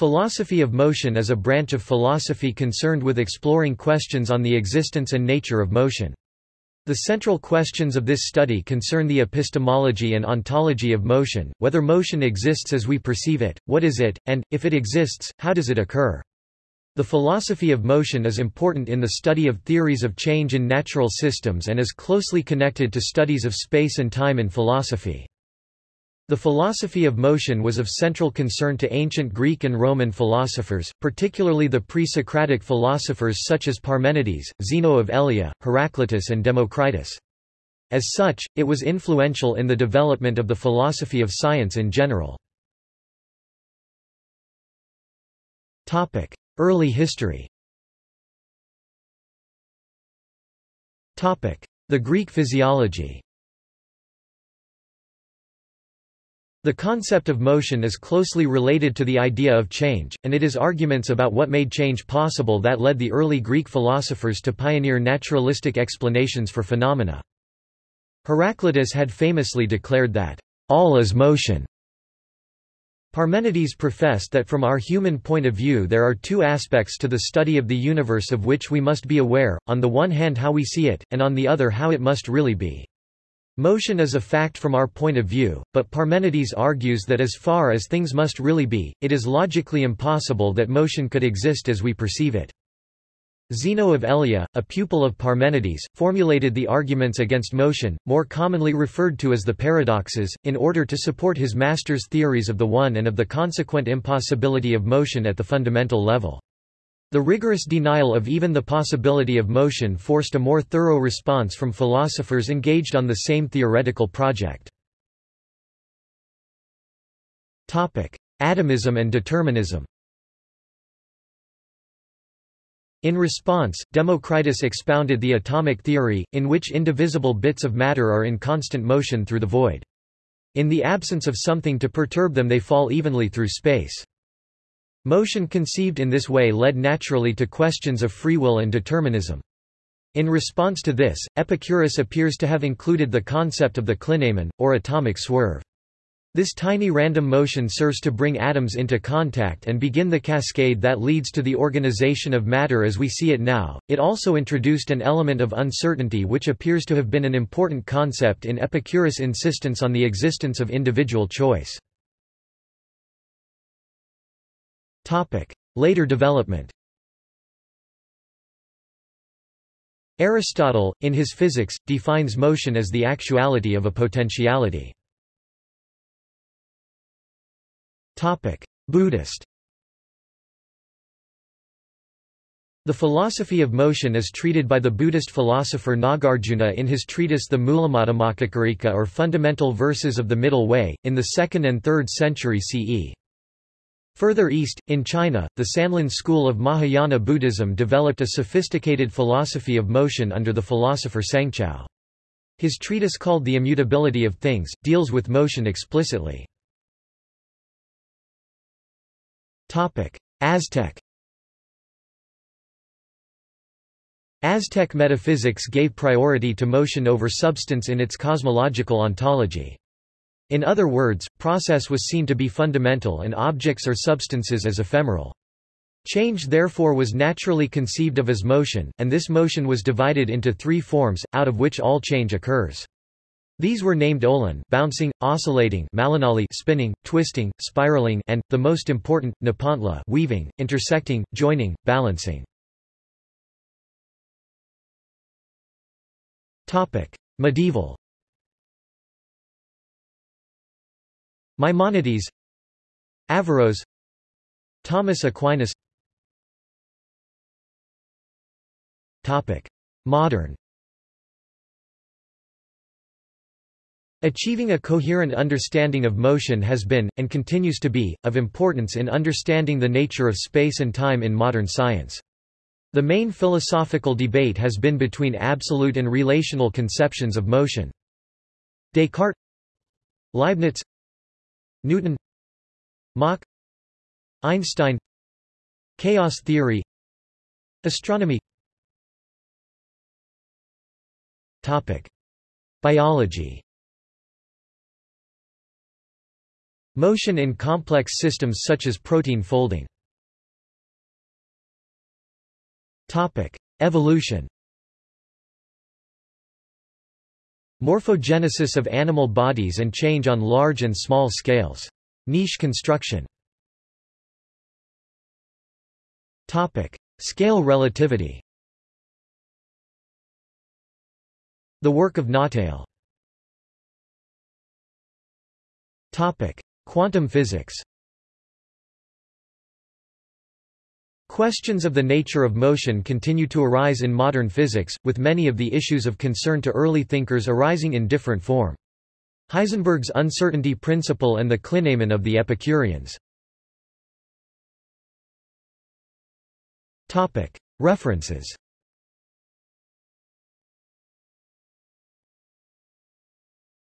Philosophy of motion is a branch of philosophy concerned with exploring questions on the existence and nature of motion. The central questions of this study concern the epistemology and ontology of motion, whether motion exists as we perceive it, what is it, and, if it exists, how does it occur. The philosophy of motion is important in the study of theories of change in natural systems and is closely connected to studies of space and time in philosophy. The philosophy of motion was of central concern to ancient Greek and Roman philosophers, particularly the pre-Socratic philosophers such as Parmenides, Zeno of Elea, Heraclitus and Democritus. As such, it was influential in the development of the philosophy of science in general. Early history The Greek physiology The concept of motion is closely related to the idea of change, and it is arguments about what made change possible that led the early Greek philosophers to pioneer naturalistic explanations for phenomena. Heraclitus had famously declared that, all is motion. Parmenides professed that from our human point of view there are two aspects to the study of the universe of which we must be aware, on the one hand how we see it, and on the other how it must really be. Motion is a fact from our point of view, but Parmenides argues that as far as things must really be, it is logically impossible that motion could exist as we perceive it. Zeno of Elea, a pupil of Parmenides, formulated the arguments against motion, more commonly referred to as the paradoxes, in order to support his master's theories of the one and of the consequent impossibility of motion at the fundamental level. The rigorous denial of even the possibility of motion forced a more thorough response from philosophers engaged on the same theoretical project. Atomism and determinism In response, Democritus expounded the atomic theory, in which indivisible bits of matter are in constant motion through the void. In the absence of something to perturb them they fall evenly through space. Motion conceived in this way led naturally to questions of free will and determinism. In response to this, Epicurus appears to have included the concept of the clinamen, or atomic swerve. This tiny random motion serves to bring atoms into contact and begin the cascade that leads to the organization of matter as we see it now. It also introduced an element of uncertainty which appears to have been an important concept in Epicurus' insistence on the existence of individual choice. Later development Aristotle, in his Physics, defines motion as the actuality of a potentiality. Buddhist The philosophy of motion is treated by the Buddhist philosopher Nagarjuna in his treatise The Mulamadhyamakakarika or Fundamental Verses of the Middle Way, in the 2nd and 3rd century CE. Further east, in China, the Sanlun school of Mahayana Buddhism developed a sophisticated philosophy of motion under the philosopher Sengzhao. His treatise called The Immutability of Things, deals with motion explicitly. Aztec Aztec metaphysics gave priority to motion over substance in its cosmological ontology. In other words, process was seen to be fundamental and objects or substances as ephemeral. Change therefore was naturally conceived of as motion, and this motion was divided into three forms, out of which all change occurs. These were named ollin bouncing, oscillating malinali spinning, twisting, spiraling and, the most important, nepantla weaving, intersecting, joining, balancing. Medieval Maimonides Averroes Thomas Aquinas Topic. Modern Achieving a coherent understanding of motion has been, and continues to be, of importance in understanding the nature of space and time in modern science. The main philosophical debate has been between absolute and relational conceptions of motion. Descartes Leibniz Newton Mach Einstein Chaos theory Astronomy Topic. Biology Motion in complex systems such as protein folding. Topic. Evolution Morphogenesis of animal bodies and change on large and small scales. Niche construction. Scale relativity. The work of Nottale Quantum physics Questions of the nature of motion continue to arise in modern physics, with many of the issues of concern to early thinkers arising in different form. Heisenberg's uncertainty principle and the clinamen of the Epicureans. References